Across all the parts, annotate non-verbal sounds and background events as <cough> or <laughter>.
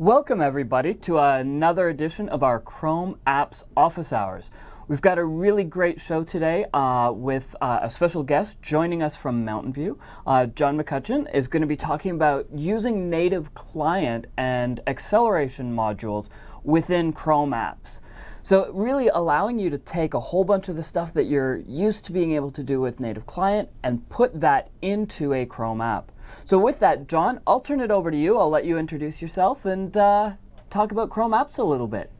Welcome everybody to another edition of our Chrome Apps Office Hours. We've got a really great show today uh, with uh, a special guest joining us from Mountain View. Uh, John McCutchan is going to be talking about using native client and acceleration modules within Chrome apps. So really allowing you to take a whole bunch of the stuff that you're used to being able to do with native client and put that into a Chrome app. So with that, John, I'll turn it over to you. I'll let you introduce yourself and uh, talk about Chrome apps a little bit.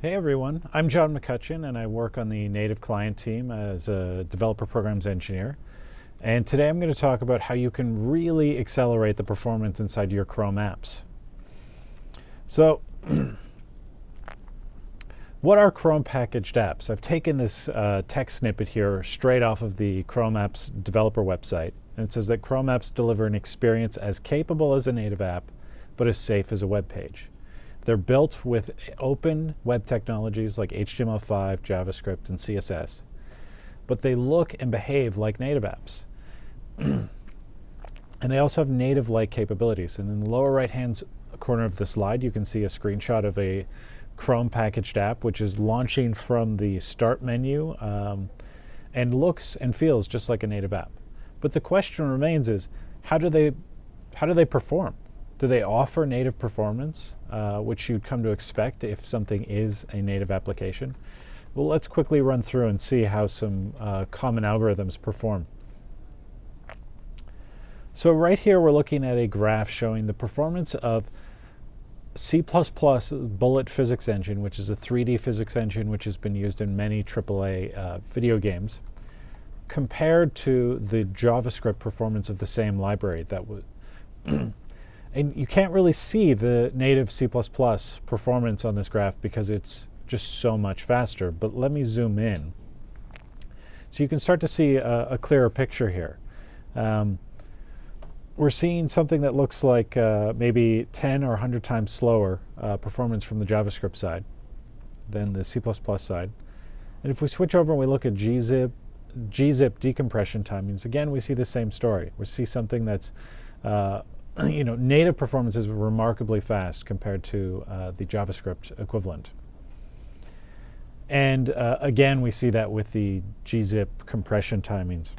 Hey everyone, I'm John McCutchan and I work on the native client team as a developer programs engineer. And today I'm going to talk about how you can really accelerate the performance inside your Chrome apps. So <clears throat> What are Chrome packaged apps? I've taken this uh, text snippet here straight off of the Chrome apps developer website. And it says that Chrome apps deliver an experience as capable as a native app, but as safe as a web page. They're built with open web technologies like HTML5, JavaScript, and CSS. But they look and behave like native apps. <clears throat> and they also have native-like capabilities. And in the lower right-hand corner of the slide, you can see a screenshot of a Chrome packaged app, which is launching from the Start menu um, and looks and feels just like a native app. But the question remains is, how do they, how do they perform? Do they offer native performance, uh, which you'd come to expect if something is a native application? Well, let's quickly run through and see how some uh, common algorithms perform. So right here, we're looking at a graph showing the performance of C++ Bullet Physics Engine, which is a 3D physics engine which has been used in many AAA uh, video games, compared to the JavaScript performance of the same library that would. <clears throat> and you can't really see the native C++ performance on this graph because it's just so much faster. But let me zoom in. So you can start to see a, a clearer picture here. Um, we're seeing something that looks like uh, maybe 10 or 100 times slower uh, performance from the JavaScript side than the C++ side. And if we switch over and we look at gzip, gzip decompression timings, again, we see the same story. We see something that's, uh, <clears throat> you know, native performance is remarkably fast compared to uh, the JavaScript equivalent. And uh, again, we see that with the gzip compression timings.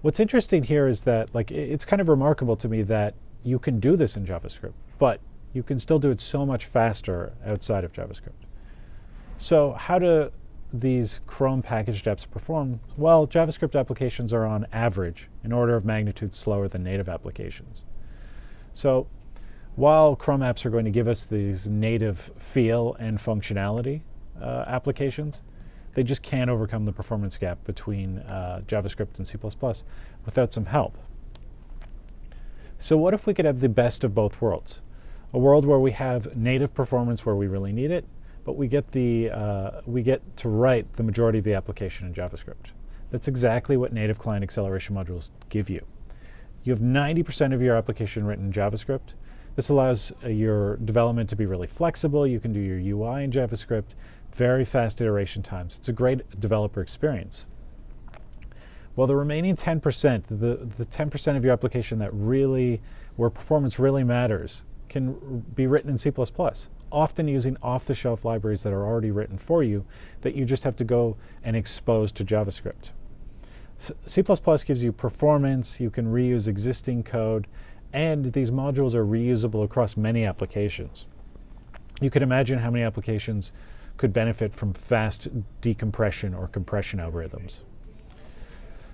What's interesting here is that like it's kind of remarkable to me that you can do this in JavaScript, but you can still do it so much faster outside of JavaScript. So how do these Chrome packaged apps perform? Well, JavaScript applications are on average an order of magnitude slower than native applications. So while Chrome apps are going to give us these native feel and functionality uh, applications, they just can't overcome the performance gap between uh, JavaScript and C++ without some help. So what if we could have the best of both worlds? A world where we have native performance where we really need it, but we get, the, uh, we get to write the majority of the application in JavaScript. That's exactly what native client acceleration modules give you. You have 90% of your application written in JavaScript. This allows uh, your development to be really flexible. You can do your UI in JavaScript very fast iteration times. It's a great developer experience. Well, the remaining 10%, the, the 10% of your application that really, where performance really matters, can be written in C++, often using off-the-shelf libraries that are already written for you that you just have to go and expose to JavaScript. C++ gives you performance, you can reuse existing code, and these modules are reusable across many applications. You can imagine how many applications could benefit from fast decompression or compression algorithms.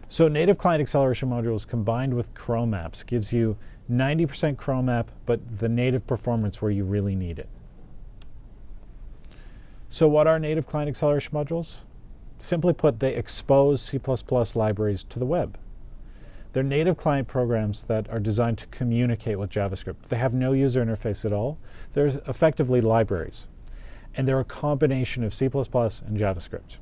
So native client acceleration modules combined with Chrome apps gives you 90% Chrome app, but the native performance where you really need it. So what are native client acceleration modules? Simply put, they expose C++ libraries to the web. They're native client programs that are designed to communicate with JavaScript. They have no user interface at all. They're effectively libraries and they're a combination of C++ and JavaScript.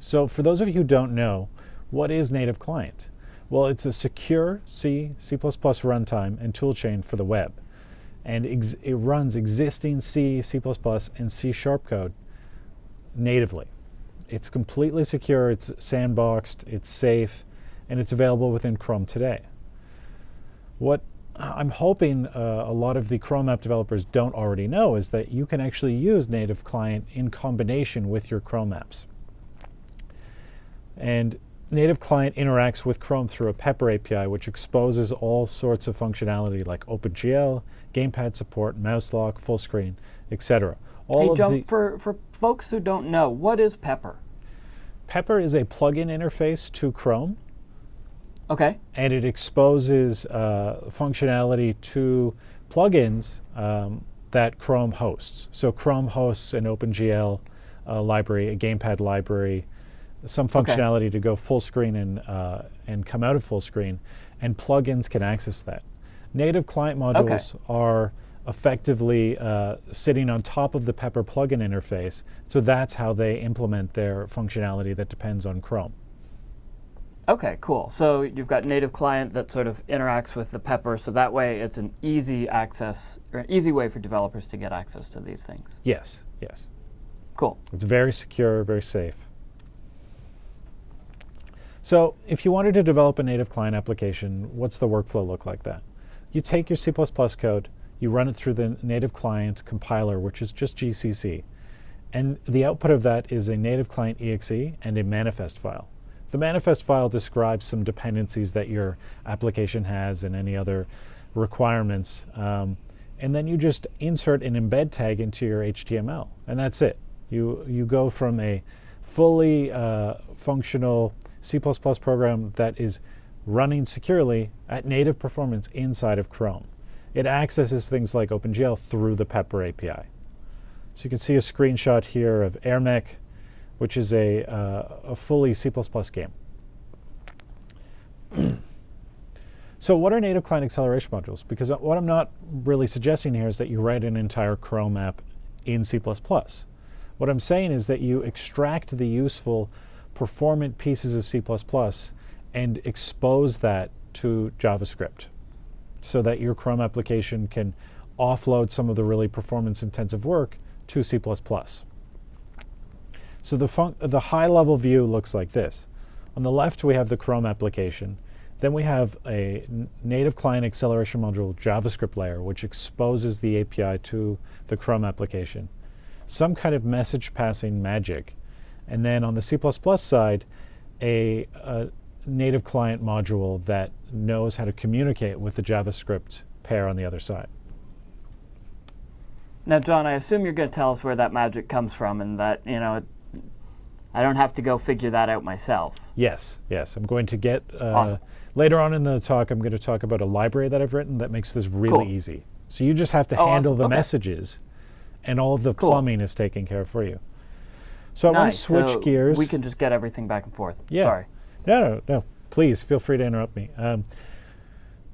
So for those of you who don't know, what is native client? Well, it's a secure C, C++ runtime and toolchain for the web. And it runs existing C, C++, and C Sharp code natively. It's completely secure, it's sandboxed, it's safe, and it's available within Chrome today. What I'm hoping uh, a lot of the Chrome app developers don't already know is that you can actually use native client in combination with your Chrome apps. And native client interacts with Chrome through a Pepper API, which exposes all sorts of functionality like OpenGL, gamepad support, mouse lock, full screen, etc. All hey, John, for, for folks who don't know, what is Pepper? Pepper is a plugin interface to Chrome. Okay. And it exposes uh, functionality to plugins um, that Chrome hosts. So Chrome hosts an OpenGL uh, library, a gamepad library, some functionality okay. to go full screen and, uh, and come out of full screen, and plugins can access that. Native client modules okay. are effectively uh, sitting on top of the Pepper plugin interface, so that's how they implement their functionality that depends on Chrome. Okay, cool. So you've got native client that sort of interacts with the Pepper, so that way it's an easy access, or an easy way for developers to get access to these things. Yes, yes. Cool. It's very secure, very safe. So if you wanted to develop a native client application, what's the workflow look like that? You take your C++ code, you run it through the native client compiler, which is just GCC. And the output of that is a native client exe and a manifest file. The manifest file describes some dependencies that your application has and any other requirements. Um, and then you just insert an embed tag into your HTML, and that's it. You, you go from a fully uh, functional C++ program that is running securely at native performance inside of Chrome. It accesses things like OpenGL through the Pepper API. So you can see a screenshot here of AirMech, which is a, uh, a fully C++ game. <clears throat> so what are native client acceleration modules? Because what I'm not really suggesting here is that you write an entire Chrome app in C++. What I'm saying is that you extract the useful performant pieces of C++ and expose that to JavaScript so that your Chrome application can offload some of the really performance intensive work to C++. So the, the high level view looks like this. On the left we have the Chrome application. Then we have a native client acceleration module JavaScript layer which exposes the API to the Chrome application. Some kind of message passing magic and then on the C++ side, a, a native client module that knows how to communicate with the JavaScript pair on the other side. Now, John, I assume you're going to tell us where that magic comes from and that, you know, it, I don't have to go figure that out myself. Yes, yes. I'm going to get, uh, awesome. later on in the talk, I'm going to talk about a library that I've written that makes this really cool. easy. So you just have to oh, handle awesome. the okay. messages, and all of the cool. plumbing is taken care of for you. So nice. I want to switch so gears. We can just get everything back and forth. Yeah. Sorry. No, no, no. Please feel free to interrupt me. Um,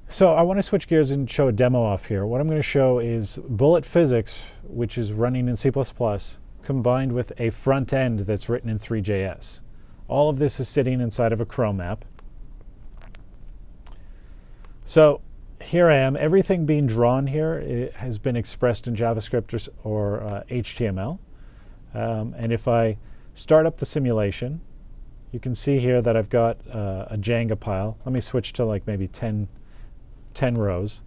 so I want to switch gears and show a demo off here. What I'm going to show is bullet physics, which is running in C++, combined with a front end that's written in three.js. All of this is sitting inside of a Chrome app. So here I am. Everything being drawn here has been expressed in JavaScript or, or uh, HTML. Um, and if I start up the simulation, you can see here that I've got uh, a Jenga pile. Let me switch to like maybe 10, 10 rows.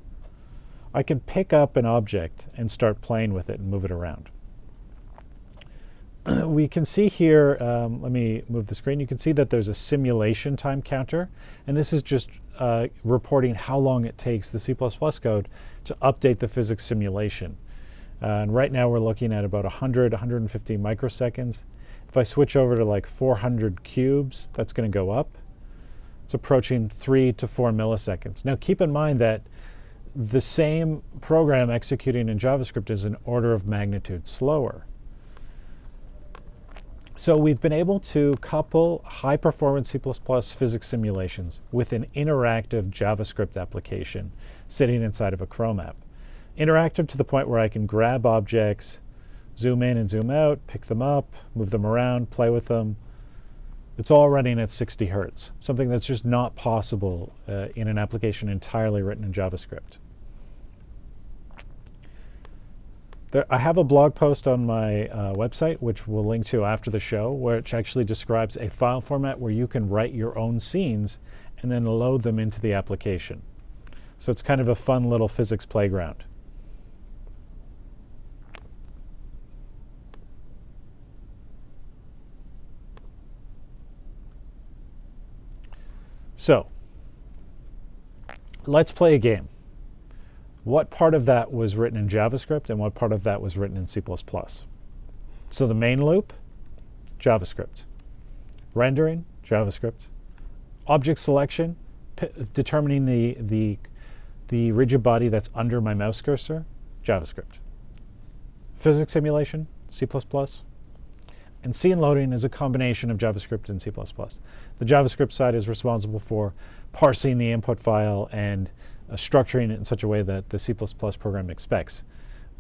I can pick up an object and start playing with it and move it around. <clears throat> we can see here, um, let me move the screen, you can see that there's a simulation time counter, and this is just uh, reporting how long it takes the C++ code to update the physics simulation. Uh, and right now we're looking at about 100, 150 microseconds. If I switch over to like 400 cubes, that's going to go up. It's approaching 3 to 4 milliseconds. Now keep in mind that the same program executing in JavaScript is an order of magnitude slower. So we've been able to couple high-performance C++ physics simulations with an interactive JavaScript application sitting inside of a Chrome app interactive to the point where I can grab objects, zoom in and zoom out, pick them up, move them around, play with them. It's all running at 60 hertz, something that's just not possible uh, in an application entirely written in JavaScript. There, I have a blog post on my uh, website, which we'll link to after the show, which actually describes a file format where you can write your own scenes and then load them into the application. So it's kind of a fun little physics playground. So let's play a game. What part of that was written in JavaScript and what part of that was written in C++? So the main loop, JavaScript. Rendering, JavaScript. Object selection, determining the, the, the rigid body that's under my mouse cursor, JavaScript. Physics simulation, C++. And scene loading is a combination of JavaScript and C++. The JavaScript side is responsible for parsing the input file and uh, structuring it in such a way that the C++ program expects.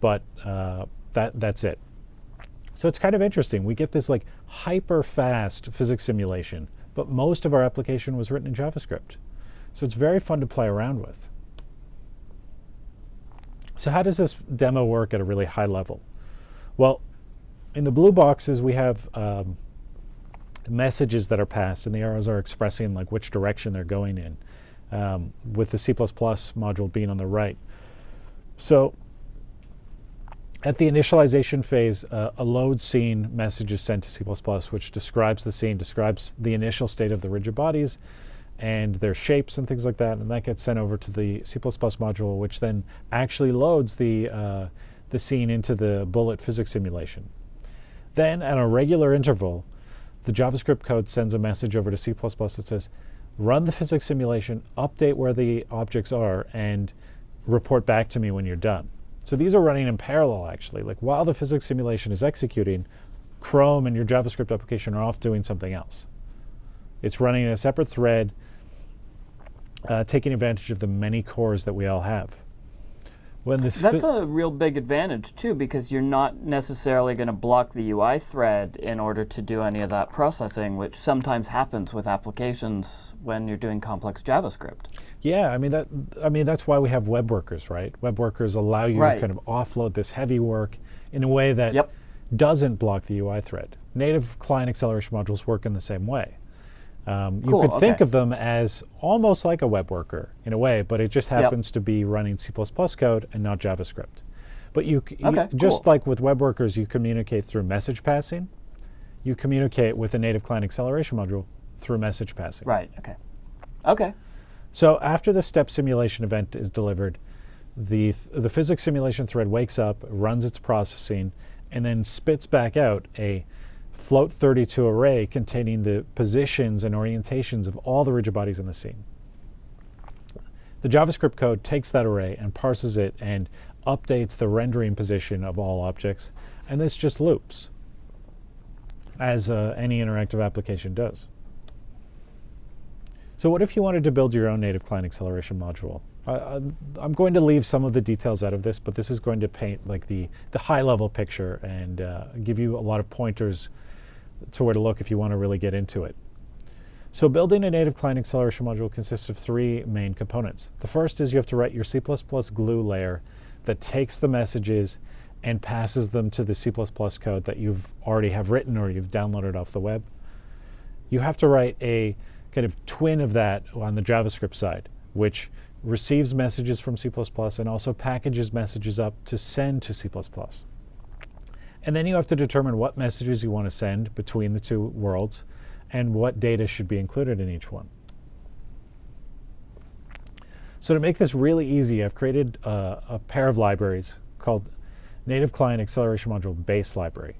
But uh, that, that's it. So it's kind of interesting. We get this like hyper fast physics simulation, but most of our application was written in JavaScript. So it's very fun to play around with. So how does this demo work at a really high level? Well, in the blue boxes, we have um, messages that are passed, and the arrows are expressing like which direction they're going in, um, with the C++ module being on the right. So at the initialization phase, uh, a load scene message is sent to C++, which describes the scene, describes the initial state of the rigid bodies and their shapes and things like that, and that gets sent over to the C++ module, which then actually loads the, uh, the scene into the bullet physics simulation. Then, at a regular interval, the JavaScript code sends a message over to C++ that says, run the physics simulation, update where the objects are, and report back to me when you're done. So these are running in parallel, actually. Like while the physics simulation is executing, Chrome and your JavaScript application are off doing something else. It's running in a separate thread, uh, taking advantage of the many cores that we all have. When this That's a real big advantage too, because you're not necessarily going to block the UI thread in order to do any of that processing, which sometimes happens with applications when you're doing complex JavaScript. Yeah, I mean that. I mean that's why we have web workers, right? Web workers allow you right. to kind of offload this heavy work in a way that yep. doesn't block the UI thread. Native client acceleration modules work in the same way. Um, cool, you could okay. think of them as almost like a web worker in a way, but it just happens yep. to be running C++ code and not JavaScript. But you, okay, you just cool. like with web workers, you communicate through message passing. You communicate with a native client acceleration module through message passing. Right. Okay. Okay. So after the step simulation event is delivered, the the physics simulation thread wakes up, runs its processing, and then spits back out a float 32 array containing the positions and orientations of all the rigid bodies in the scene. The JavaScript code takes that array and parses it and updates the rendering position of all objects, and this just loops, as uh, any interactive application does. So what if you wanted to build your own native client acceleration module? Uh, I'm going to leave some of the details out of this, but this is going to paint like the, the high level picture and uh, give you a lot of pointers to where to look if you want to really get into it. So building a native client acceleration module consists of three main components. The first is you have to write your C++ glue layer that takes the messages and passes them to the C++ code that you've already have written or you've downloaded off the web. You have to write a kind of twin of that on the JavaScript side, which receives messages from C++ and also packages messages up to send to C++. And then you have to determine what messages you want to send between the two worlds and what data should be included in each one. So to make this really easy, I've created a pair of libraries called Native Client Acceleration Module Base Library.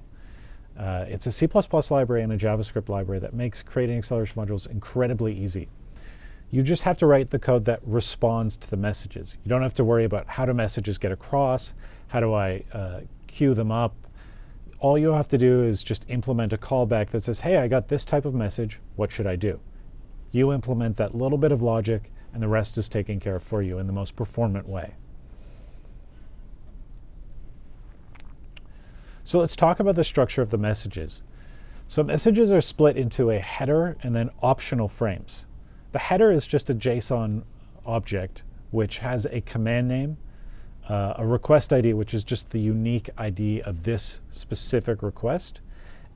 Uh, it's a C++ library and a JavaScript library that makes creating acceleration modules incredibly easy. You just have to write the code that responds to the messages. You don't have to worry about how do messages get across, how do I uh, queue them up, all you have to do is just implement a callback that says, hey, I got this type of message, what should I do? You implement that little bit of logic, and the rest is taken care of for you in the most performant way. So let's talk about the structure of the messages. So messages are split into a header and then optional frames. The header is just a JSON object which has a command name uh, a request ID, which is just the unique ID of this specific request,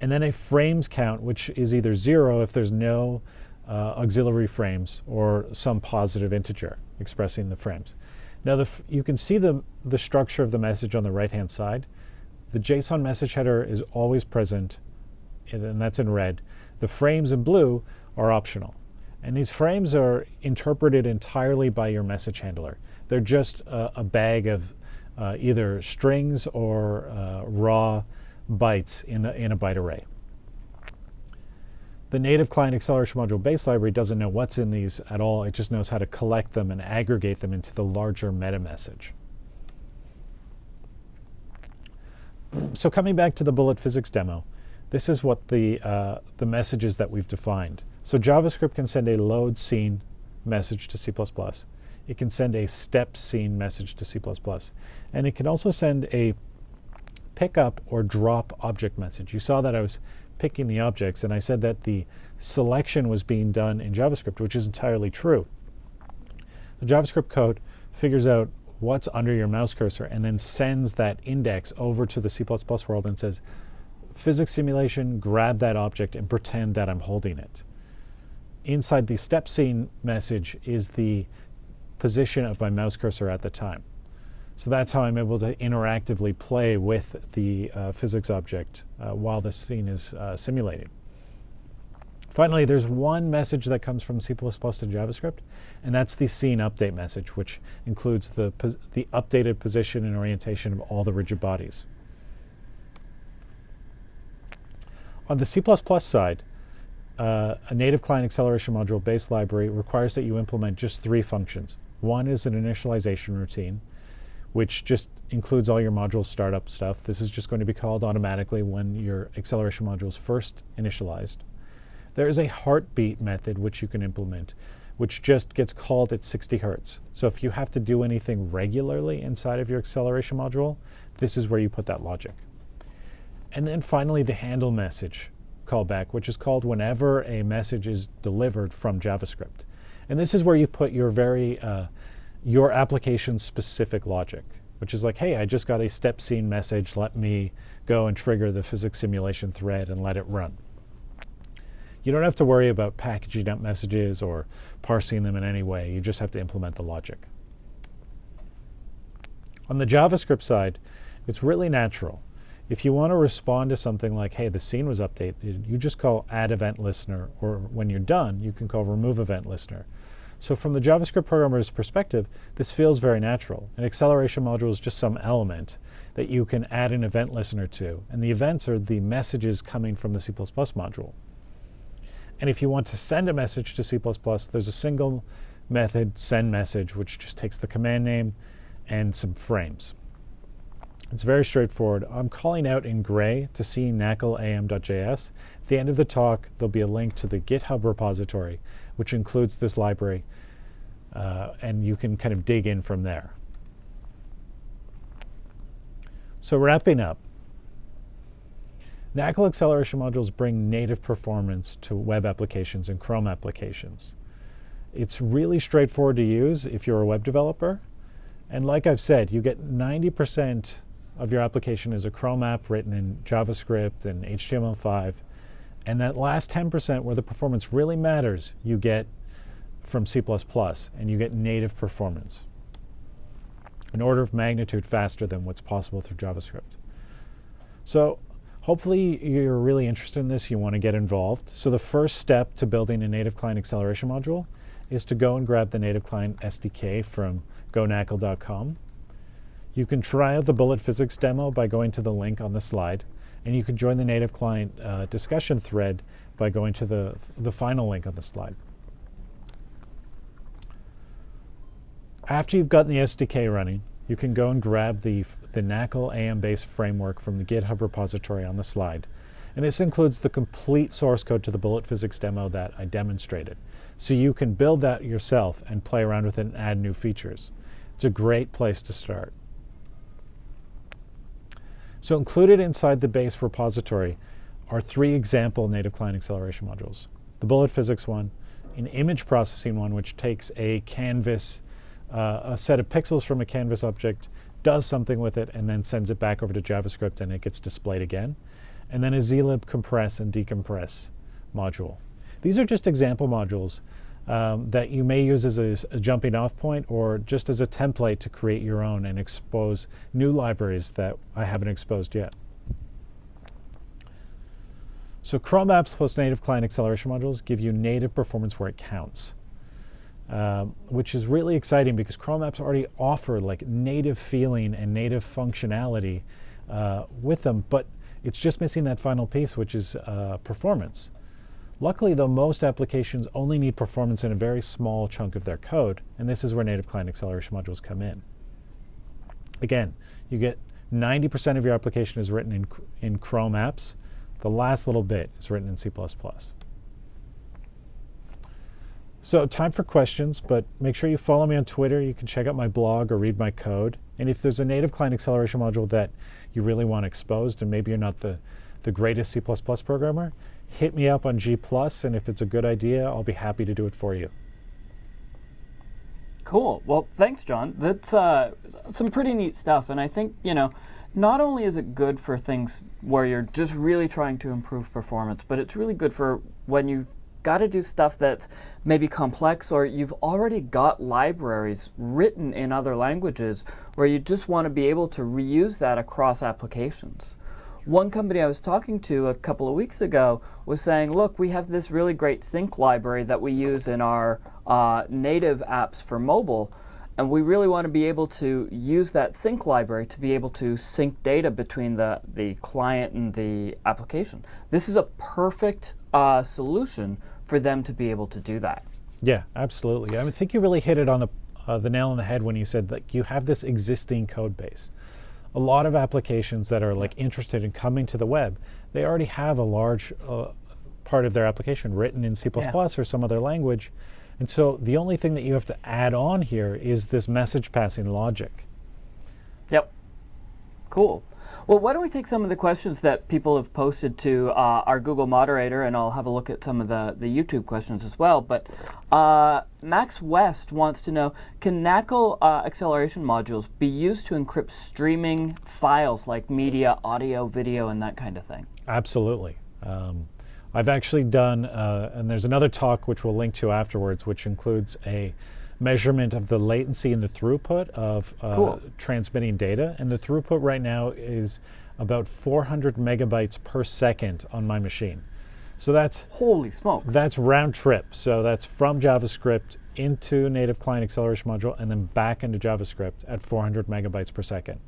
and then a frames count, which is either zero if there's no uh, auxiliary frames or some positive integer. expressing the frames. Now the you can see the, the structure of the message on the right-hand side. The JSON message header is always present, and that's in red. The frames in blue are optional. And these frames are interpreted entirely by your message handler. They're just a, a bag of uh, either strings or uh, raw bytes in, the, in a byte array. The native client acceleration module base library doesn't know what's in these at all. It just knows how to collect them and aggregate them into the larger meta message. <clears throat> so coming back to the bullet physics demo, this is what the, uh, the messages that we've defined. So JavaScript can send a load scene message to C++. It can send a step scene message to C++. And it can also send a pickup or drop object message. You saw that I was picking the objects, and I said that the selection was being done in JavaScript, which is entirely true. The JavaScript code figures out what's under your mouse cursor and then sends that index over to the C++ world and says, physics simulation, grab that object and pretend that I'm holding it. Inside the step scene message is the position of my mouse cursor at the time. So that's how I'm able to interactively play with the uh, physics object uh, while the scene is uh, simulating. Finally, there's one message that comes from C++ to JavaScript, and that's the scene update message, which includes the, the updated position and orientation of all the rigid bodies. On the C++ side, uh, a native client acceleration module base library requires that you implement just three functions. One is an initialization routine, which just includes all your module startup stuff. This is just going to be called automatically when your acceleration module is first initialized. There is a heartbeat method which you can implement, which just gets called at 60 hertz. So if you have to do anything regularly inside of your acceleration module, this is where you put that logic. And then finally, the handle message callback, which is called whenever a message is delivered from JavaScript. And this is where you put your very, uh, your application specific logic, which is like, hey, I just got a step scene message. Let me go and trigger the physics simulation thread and let it run. You don't have to worry about packaging up messages or parsing them in any way. You just have to implement the logic. On the JavaScript side, it's really natural. If you want to respond to something like, hey, the scene was updated, you just call add event listener, or when you're done, you can call remove event listener. So from the JavaScript programmer's perspective, this feels very natural. An acceleration module is just some element that you can add an event listener to. And the events are the messages coming from the C++ module. And if you want to send a message to C++, there's a single method, send message, which just takes the command name and some frames. It's very straightforward. I'm calling out in gray to see naclam.js. At the end of the talk, there'll be a link to the GitHub repository, which includes this library, uh, and you can kind of dig in from there. So wrapping up, NACL acceleration modules bring native performance to web applications and Chrome applications. It's really straightforward to use if you're a web developer. And like I've said, you get 90% of your application is a Chrome app written in JavaScript and HTML5. And that last 10% where the performance really matters, you get from C++, and you get native performance. An order of magnitude faster than what's possible through JavaScript. So Hopefully you're really interested in this, you want to get involved. So the first step to building a native client acceleration module is to go and grab the native client SDK from gonacl.com. You can try out the bullet physics demo by going to the link on the slide, and you can join the native client uh, discussion thread by going to the, the final link on the slide. After you've gotten the SDK running, you can go and grab the, the NACL AM-based framework from the GitHub repository on the slide. And this includes the complete source code to the bullet physics demo that I demonstrated. So you can build that yourself and play around with it and add new features. It's a great place to start. So included inside the base repository are three example native client acceleration modules. The bullet physics one, an image processing one, which takes a canvas uh, a set of pixels from a canvas object, does something with it, and then sends it back over to JavaScript and it gets displayed again. And then a zlib compress and decompress module. These are just example modules. Um, that you may use as a, a, jumping off point or just as a template to create your own and expose new libraries that I haven't exposed yet. So Chrome apps plus native client acceleration modules give you native performance where it counts, um, which is really exciting because Chrome apps already offer like native feeling and native functionality uh, with them, but it's just missing that final piece, which is uh, performance. Luckily, though, most applications only need performance in a very small chunk of their code, and this is where native client acceleration modules come in. Again, you get 90% of your application is written in, in Chrome apps. The last little bit is written in C++. So time for questions, but make sure you follow me on Twitter. You can check out my blog or read my code. And if there's a native client acceleration module that you really want exposed, and maybe you're not the, the greatest C++ programmer, hit me up on G+, and if it's a good idea, I'll be happy to do it for you. Cool. Well, thanks, John. That's uh, some pretty neat stuff, and I think, you know, not only is it good for things where you're just really trying to improve performance, but it's really good for when you've got to do stuff that's maybe complex or you've already got libraries written in other languages where you just want to be able to reuse that across applications. One company I was talking to a couple of weeks ago was saying, look, we have this really great sync library that we use in our uh, native apps for mobile, and we really want to be able to use that sync library to be able to sync data between the, the client and the application. This is a perfect uh, solution for them to be able to do that. Yeah, absolutely. I think you really hit it on the, uh, the nail on the head when you said that you have this existing code base a lot of applications that are like interested in coming to the web, they already have a large uh, part of their application written in C++ yeah. or some other language. And so the only thing that you have to add on here is this message passing logic. Yep. Cool. Well, why don't we take some of the questions that people have posted to uh, our Google moderator, and I'll have a look at some of the, the YouTube questions as well. But uh, Max West wants to know, can NACL uh, acceleration modules be used to encrypt streaming files like media, audio, video, and that kind of thing? Absolutely. Um, I've actually done, uh, and there's another talk which we'll link to afterwards, which includes a measurement of the latency and the throughput of uh, cool. transmitting data. And the throughput right now is about 400 megabytes per second on my machine. So that's holy smokes. That's round trip. So that's from JavaScript into native client acceleration module and then back into JavaScript at 400 megabytes per second.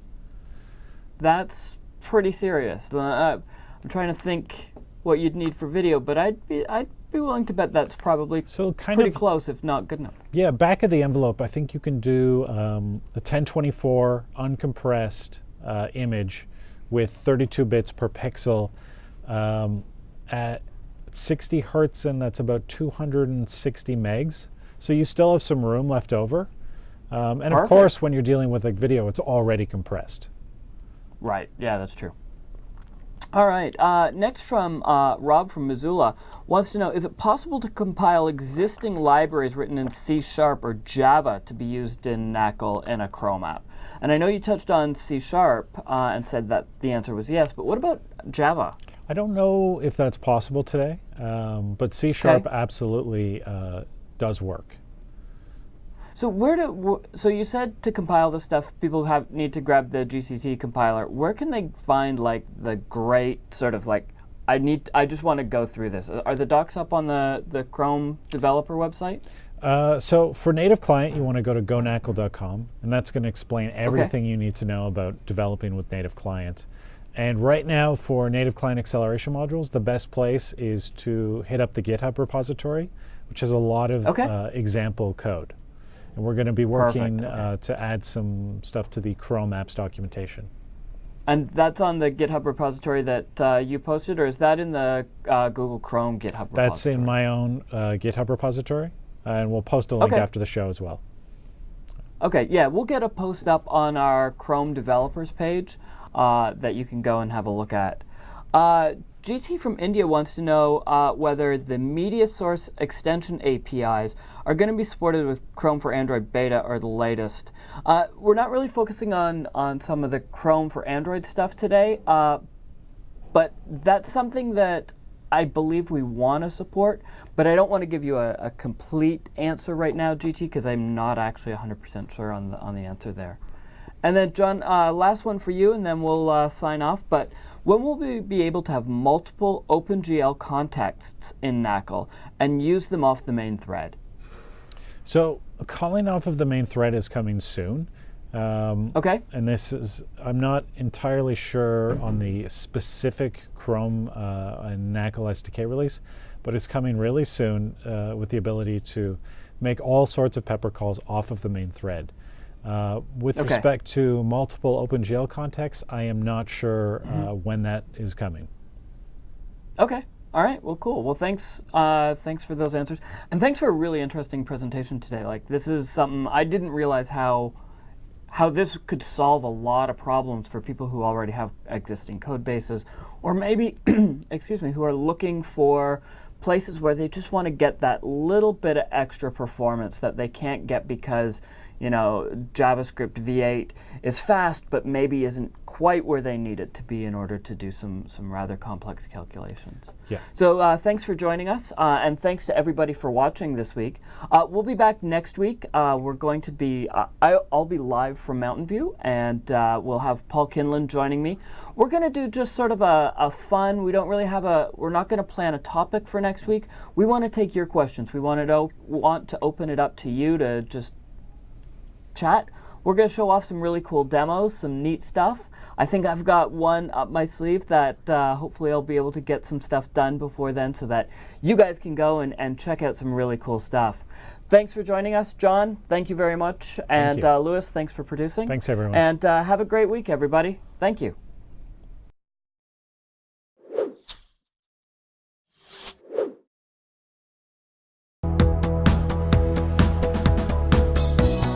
That's pretty serious. Uh, I'm trying to think what you'd need for video, but I'd be I'd be willing to bet that's probably so kind pretty of, close, if not good enough. Yeah, back of the envelope, I think you can do um, a 1024 uncompressed uh, image with 32 bits per pixel um, at 60 hertz, and that's about 260 megs. So you still have some room left over. Um, and Perfect. of course, when you're dealing with like video, it's already compressed. Right. Yeah, that's true. All right. Uh, next from uh, Rob from Missoula wants to know, is it possible to compile existing libraries written in C Sharp or Java to be used in NACL in a Chrome app? And I know you touched on C Sharp uh, and said that the answer was yes, but what about Java? I don't know if that's possible today, um, but C Sharp okay. absolutely uh, does work. So where do so you said to compile this stuff, people have need to grab the GCC compiler. Where can they find like the great sort of like I need I just want to go through this. Are the docs up on the the Chrome developer website? Uh, so for native client, you want to go to gonacl.com, and that's going to explain everything okay. you need to know about developing with native client. And right now, for native client acceleration modules, the best place is to hit up the GitHub repository, which has a lot of okay. uh, example code. And we're going to be working okay. uh, to add some stuff to the Chrome apps documentation. And that's on the GitHub repository that uh, you posted, or is that in the uh, Google Chrome GitHub repository? That's in my own uh, GitHub repository, and we'll post a link okay. after the show as well. Okay, yeah, we'll get a post up on our Chrome developers page uh, that you can go and have a look at. GT from India wants to know uh, whether the media source extension APIs are going to be supported with Chrome for Android beta or the latest. Uh, we're not really focusing on, on some of the Chrome for Android stuff today, uh, but that's something that I believe we want to support, but I don't want to give you a, a complete answer right now, GT, because I'm not actually 100% sure on the, on the answer there. And then, John, uh, last one for you, and then we'll uh, sign off. But when will we be able to have multiple OpenGL contexts in NACL and use them off the main thread? So calling off of the main thread is coming soon. Um, okay. And this is, I'm not entirely sure on the specific Chrome uh, and NACL SDK release, but it's coming really soon uh, with the ability to make all sorts of pepper calls off of the main thread. Uh, with okay. respect to multiple OpenGL contexts, I am not sure mm -hmm. when that is coming. Okay. All right. Well, cool. Well, thanks. Uh, thanks for those answers, and thanks for a really interesting presentation today. Like, this is something I didn't realize how how this could solve a lot of problems for people who already have existing code bases, or maybe, <clears throat> excuse me, who are looking for places where they just want to get that little bit of extra performance that they can't get because you know, JavaScript v8 is fast, but maybe isn't quite where they need it to be in order to do some, some rather complex calculations. Yeah. So uh, thanks for joining us, uh, and thanks to everybody for watching this week. Uh, we'll be back next week. Uh, we're going to be, uh, I, will be live from Mountain View, and uh, we'll have Paul Kinlan joining me. We're going to do just sort of a, a fun, we don't really have a, we're not going to plan a topic for next week. We want to take your questions. We want to, want to open it up to you to just chat. We're going to show off some really cool demos, some neat stuff. I think I've got one up my sleeve that uh, hopefully I'll be able to get some stuff done before then so that you guys can go and, and check out some really cool stuff. Thanks for joining us, John. Thank you very much. And uh, Lewis, thanks for producing. Thanks, everyone. And uh, have a great week, everybody. Thank you.